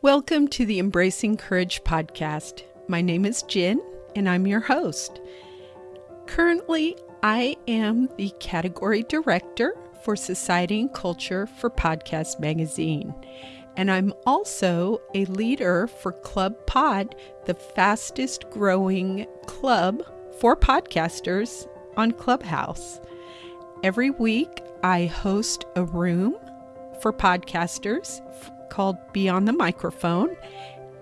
Welcome to the Embracing Courage podcast. My name is Jen, and I'm your host. Currently, I am the category director for Society and Culture for Podcast Magazine, and I'm also a leader for Club Pod, the fastest growing club for podcasters on Clubhouse. Every week, I host a room for podcasters called Beyond the Microphone.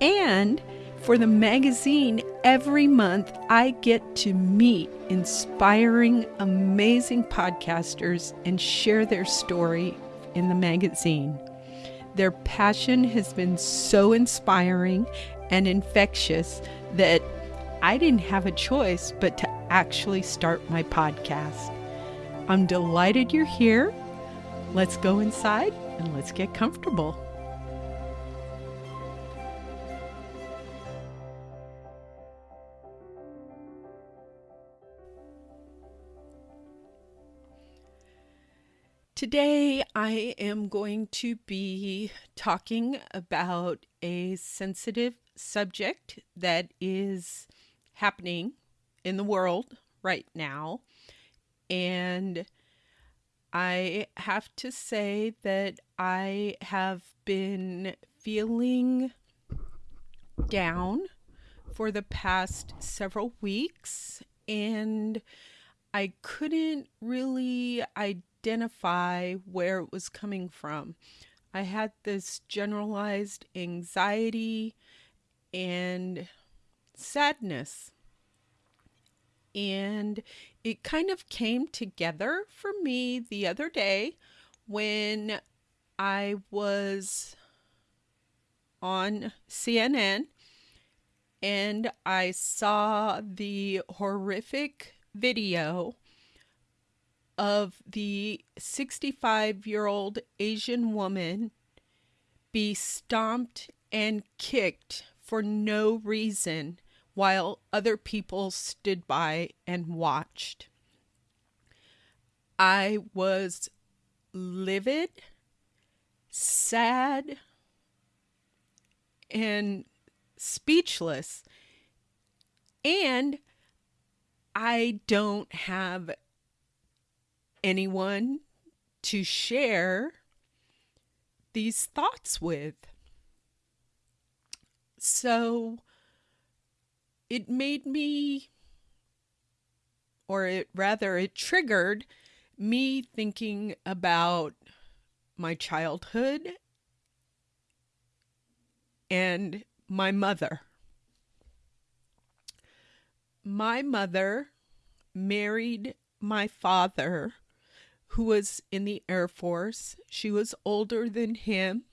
And for the magazine, every month I get to meet inspiring, amazing podcasters and share their story in the magazine. Their passion has been so inspiring and infectious that I didn't have a choice but to actually start my podcast. I'm delighted you're here. Let's go inside and let's get comfortable. Today, I am going to be talking about a sensitive subject that is happening in the world right now. And I have to say that I have been feeling down for the past several weeks, and I couldn't really identify where it was coming from. I had this generalized anxiety and sadness and it kind of came together for me the other day when I was on CNN and I saw the horrific video of the 65 year old Asian woman be stomped and kicked for no reason while other people stood by and watched. I was livid, sad, and speechless. And I don't have anyone to share these thoughts with. So it made me, or it rather, it triggered me thinking about my childhood and my mother. My mother married my father, who was in the Air Force. She was older than him,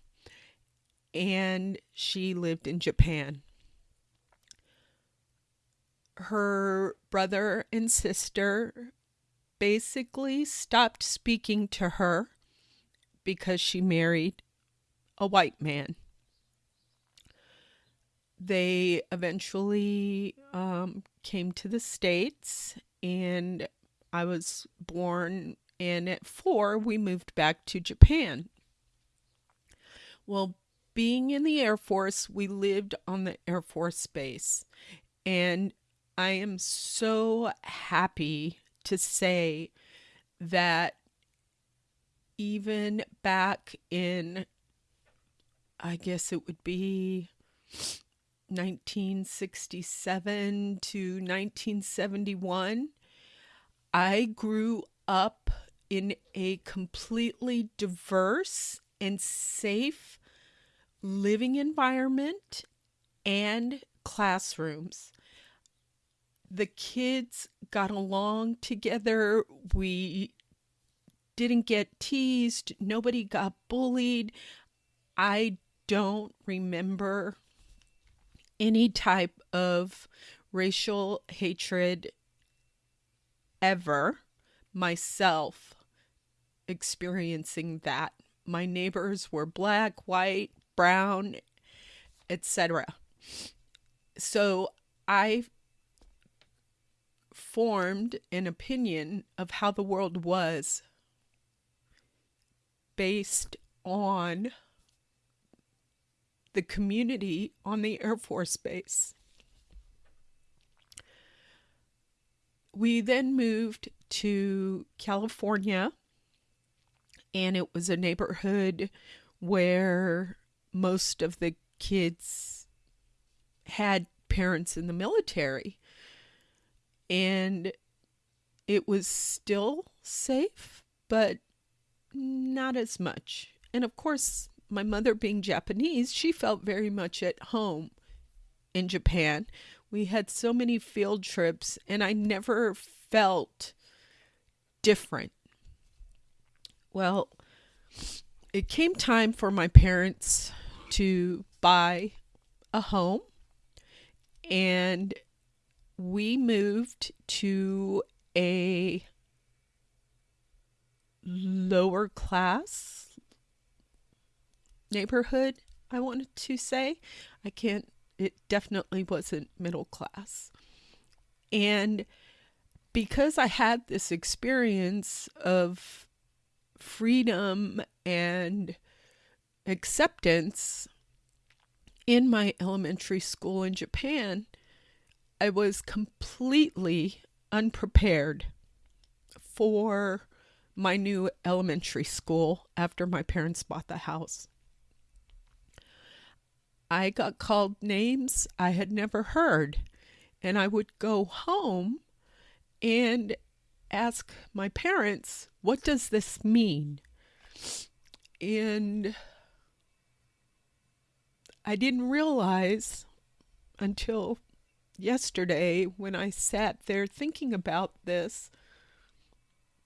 and she lived in Japan her brother and sister basically stopped speaking to her because she married a white man. They eventually um, came to the States, and I was born, and at four, we moved back to Japan. Well, being in the Air Force, we lived on the Air Force Base, and I am so happy to say that even back in, I guess it would be 1967 to 1971, I grew up in a completely diverse and safe living environment and classrooms the kids got along together. We didn't get teased. Nobody got bullied. I don't remember any type of racial hatred ever myself experiencing that. My neighbors were black, white, brown, etc. So I formed an opinion of how the world was based on the community on the Air Force Base. We then moved to California, and it was a neighborhood where most of the kids had parents in the military. And it was still safe, but not as much. And of course, my mother being Japanese, she felt very much at home in Japan. We had so many field trips, and I never felt different. Well, it came time for my parents to buy a home, and we moved to a lower class neighborhood, I wanted to say. I can't, it definitely wasn't middle class. And because I had this experience of freedom and acceptance in my elementary school in Japan, I was completely unprepared for my new elementary school after my parents bought the house. I got called names I had never heard, and I would go home and ask my parents, What does this mean? And I didn't realize until yesterday when I sat there thinking about this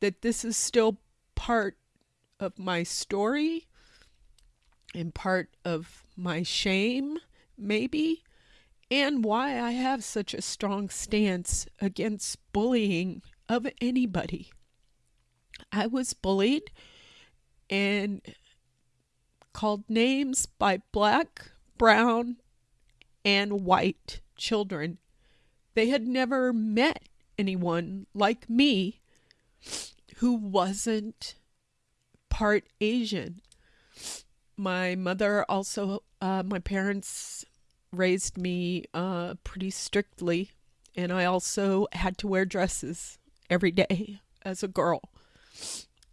that this is still part of my story and part of my shame, maybe, and why I have such a strong stance against bullying of anybody. I was bullied and called names by black, brown, and white children. They had never met anyone like me who wasn't part Asian. My mother also, uh, my parents raised me uh, pretty strictly, and I also had to wear dresses every day as a girl.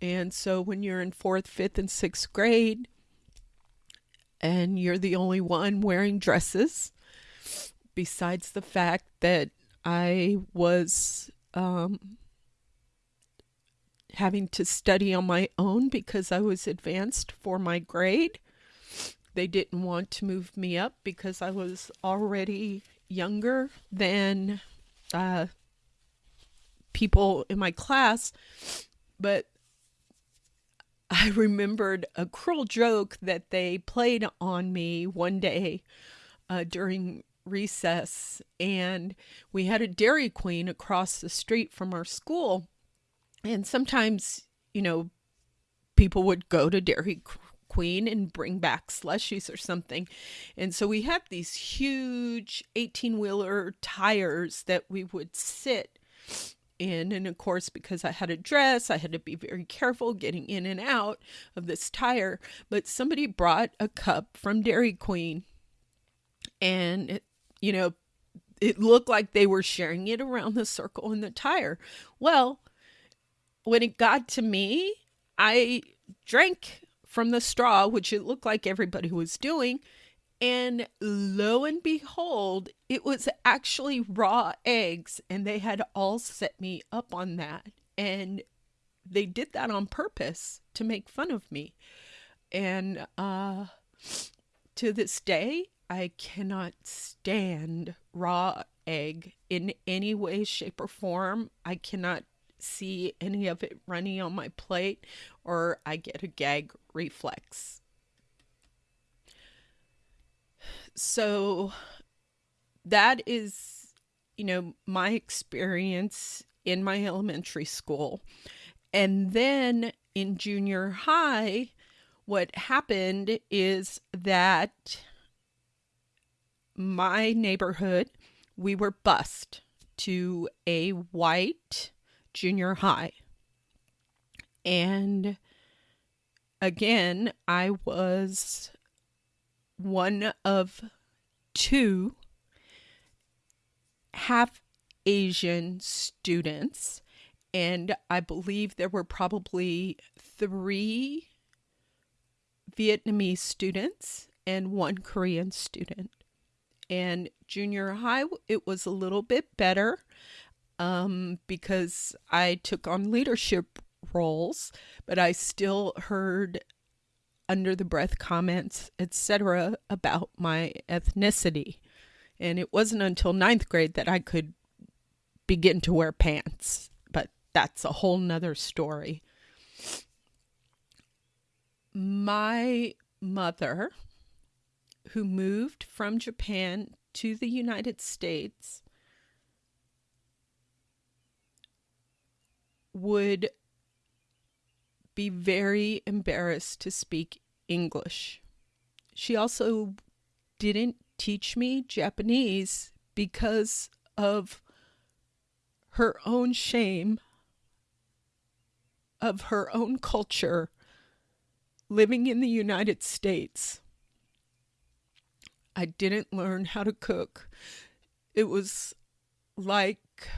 And so when you're in fourth, fifth, and sixth grade, and you're the only one wearing dresses, besides the fact that I was um, having to study on my own because I was advanced for my grade. They didn't want to move me up because I was already younger than uh, people in my class. But I remembered a cruel joke that they played on me one day uh, during recess and we had a Dairy Queen across the street from our school. And sometimes, you know, people would go to Dairy Queen and bring back slushies or something. And so we had these huge 18 wheeler tires that we would sit in. And of course, because I had a dress, I had to be very careful getting in and out of this tire. But somebody brought a cup from Dairy Queen and you know, it looked like they were sharing it around the circle in the tire. Well, when it got to me, I drank from the straw, which it looked like everybody was doing. And lo and behold, it was actually raw eggs, and they had all set me up on that. And they did that on purpose to make fun of me. And uh, to this day, I cannot stand raw egg in any way, shape, or form. I cannot see any of it running on my plate, or I get a gag reflex. So that is, you know, my experience in my elementary school. And then in junior high, what happened is that my neighborhood, we were bused to a white junior high. And again, I was one of two half Asian students, and I believe there were probably three Vietnamese students and one Korean student. And junior high, it was a little bit better um, because I took on leadership roles, but I still heard under the breath comments, etc., about my ethnicity. And it wasn't until ninth grade that I could begin to wear pants, but that's a whole nother story. My mother, who moved from Japan to the United States, would be very embarrassed to speak English. She also didn't teach me Japanese because of her own shame of her own culture living in the United States. I didn't learn how to cook. It was like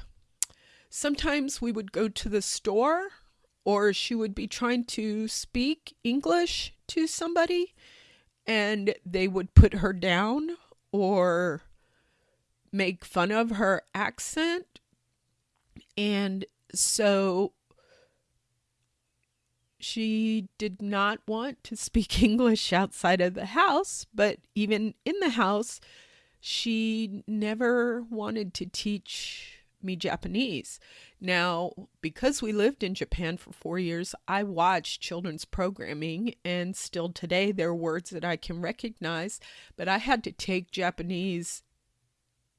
sometimes we would go to the store or she would be trying to speak English to somebody and they would put her down or make fun of her accent. And so she did not want to speak English outside of the house, but even in the house, she never wanted to teach me Japanese. Now, because we lived in Japan for four years, I watched children's programming, and still today there are words that I can recognize, but I had to take Japanese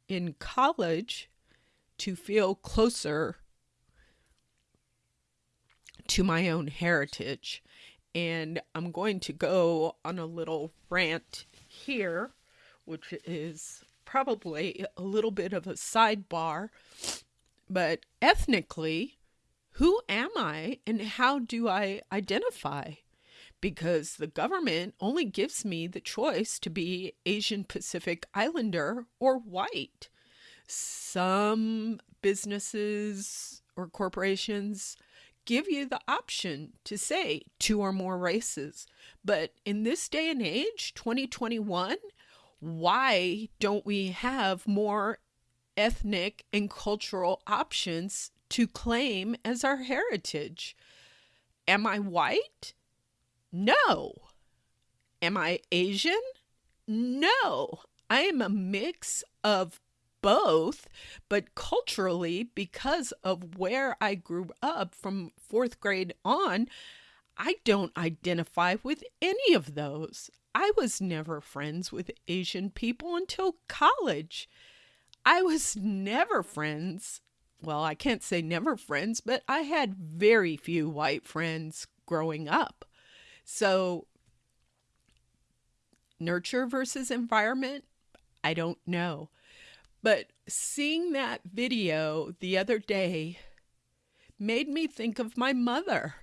in college to feel closer to my own heritage. And I'm going to go on a little rant here, which is probably a little bit of a sidebar, but ethnically, who am I and how do I identify? Because the government only gives me the choice to be Asian Pacific Islander or white. Some businesses or corporations give you the option to say two or more races. But in this day and age, 2021, why don't we have more ethnic and cultural options to claim as our heritage? Am I white? No. Am I Asian? No. I am a mix of both, but culturally, because of where I grew up from fourth grade on, I don't identify with any of those. I was never friends with Asian people until college. I was never friends. Well, I can't say never friends, but I had very few white friends growing up. So, nurture versus environment, I don't know. But seeing that video the other day made me think of my mother.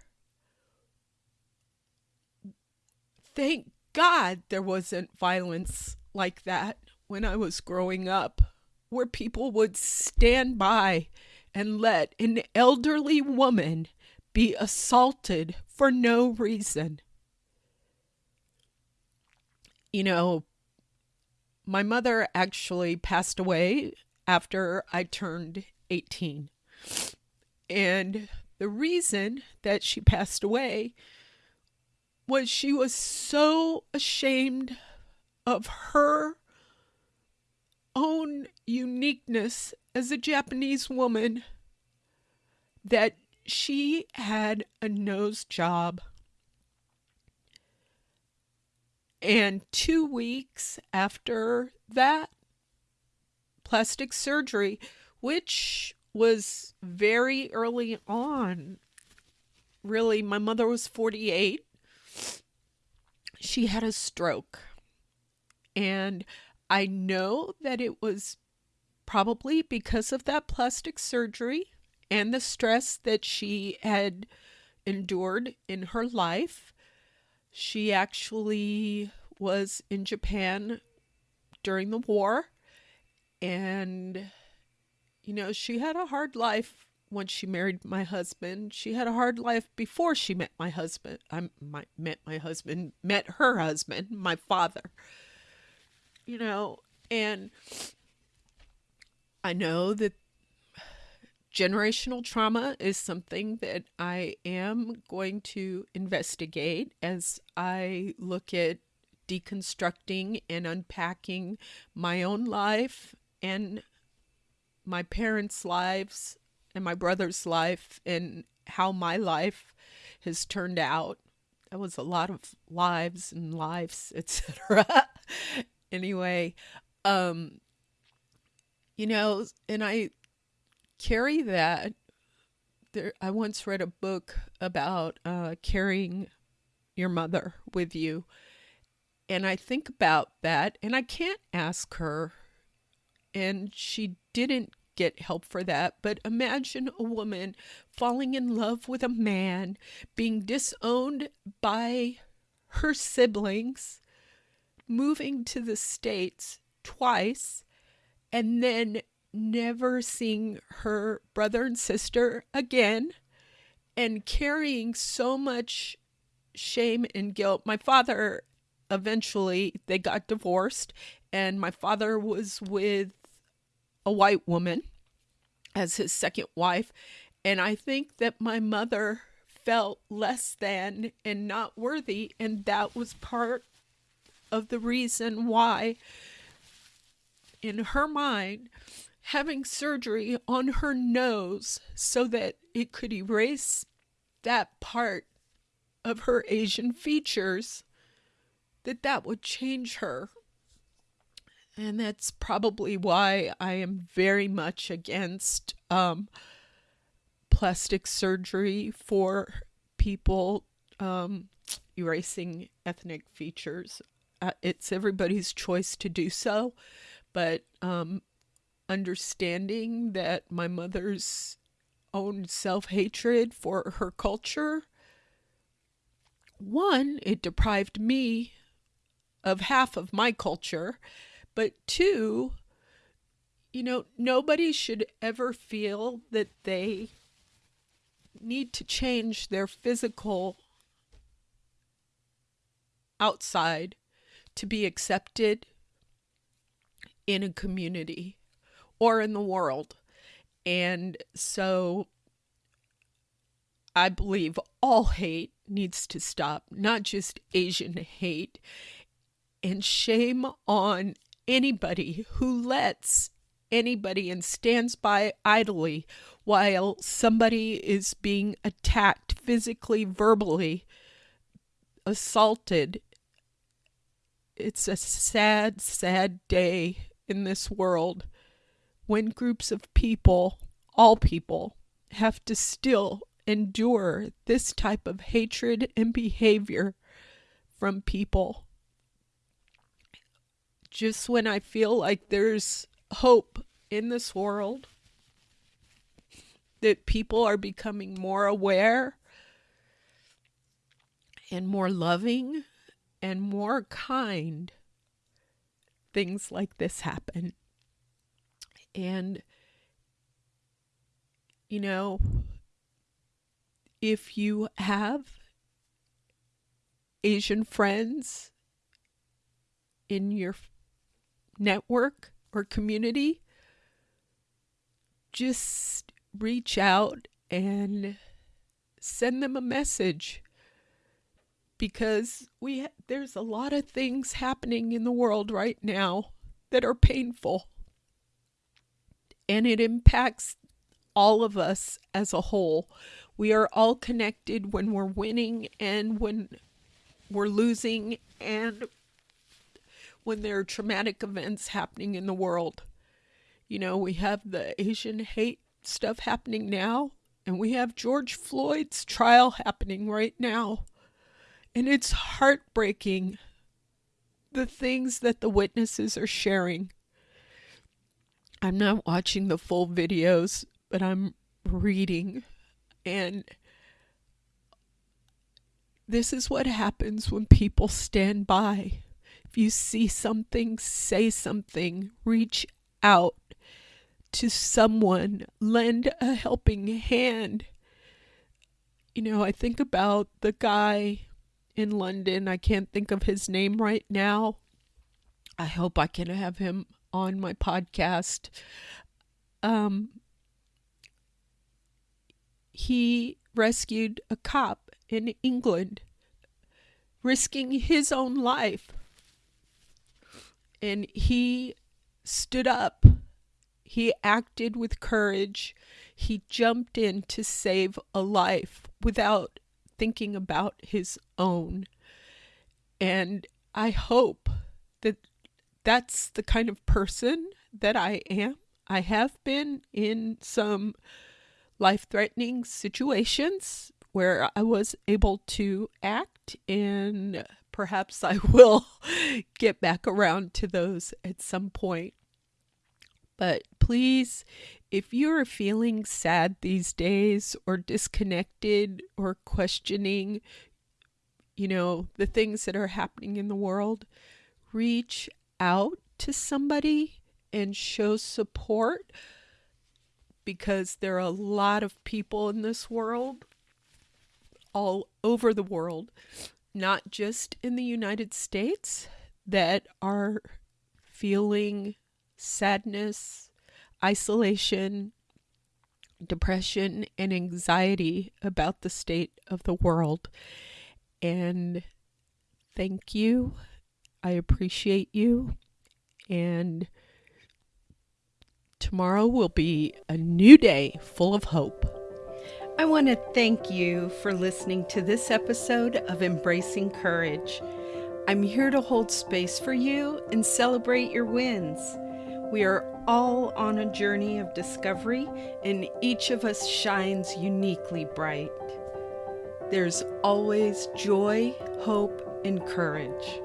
Thank God there wasn't violence like that when I was growing up, where people would stand by and let an elderly woman be assaulted for no reason. You know, my mother actually passed away after I turned 18. And the reason that she passed away was she was so ashamed of her own uniqueness as a Japanese woman that she had a nose job. And two weeks after that, plastic surgery, which was very early on. Really, my mother was 48 she had a stroke. And I know that it was probably because of that plastic surgery and the stress that she had endured in her life. She actually was in Japan during the war. And, you know, she had a hard life when she married my husband. She had a hard life before she met my husband. I my, met my husband, met her husband, my father. You know, and I know that generational trauma is something that I am going to investigate as I look at deconstructing and unpacking my own life and my parents' lives and my brother's life and how my life has turned out. That was a lot of lives and lives, etc. anyway, um you know, and I carry that. There, I once read a book about uh, carrying your mother with you. And I think about that, and I can't ask her. And she didn't get help for that. But imagine a woman falling in love with a man, being disowned by her siblings, moving to the States twice, and then never seeing her brother and sister again and carrying so much shame and guilt. My father eventually they got divorced and my father was with a white woman as his second wife and I think that my mother felt less than and not worthy and that was part of the reason why in her mind having surgery on her nose so that it could erase that part of her Asian features, that that would change her. And that's probably why I am very much against um, plastic surgery for people um, erasing ethnic features. Uh, it's everybody's choice to do so, but um, understanding that my mother's own self hatred for her culture, one, it deprived me of half of my culture, but two, you know, nobody should ever feel that they need to change their physical outside to be accepted in a community or in the world. And so I believe all hate needs to stop, not just Asian hate. And shame on anybody who lets anybody and stands by idly while somebody is being attacked physically, verbally, assaulted. It's a sad, sad day in this world when groups of people, all people, have to still endure this type of hatred and behavior from people. Just when I feel like there's hope in this world, that people are becoming more aware and more loving and more kind, things like this happen. And, you know, if you have Asian friends in your network or community, just reach out and send them a message because we there's a lot of things happening in the world right now that are painful and it impacts all of us as a whole. We are all connected when we're winning and when we're losing and when there are traumatic events happening in the world. You know, we have the Asian hate stuff happening now, and we have George Floyd's trial happening right now. And it's heartbreaking the things that the witnesses are sharing. I'm not watching the full videos, but I'm reading. And this is what happens when people stand by. You see something, say something, reach out to someone, lend a helping hand. You know, I think about the guy in London. I can't think of his name right now. I hope I can have him on my podcast. Um, he rescued a cop in England, risking his own life. And he stood up. He acted with courage. He jumped in to save a life without thinking about his own. And I hope that that's the kind of person that I am. I have been in some life threatening situations where I was able to act, and perhaps I will get back around to those at some point. But please, if you're feeling sad these days or disconnected or questioning, you know, the things that are happening in the world, reach out to somebody and show support because there are a lot of people in this world, all over the world, not just in the United States, that are feeling sadness, isolation, depression, and anxiety about the state of the world. And thank you. I appreciate you. And tomorrow will be a new day full of hope. I want to thank you for listening to this episode of Embracing Courage. I'm here to hold space for you and celebrate your wins. We are all on a journey of discovery, and each of us shines uniquely bright. There's always joy, hope, and courage.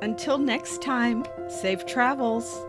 Until next time, safe travels.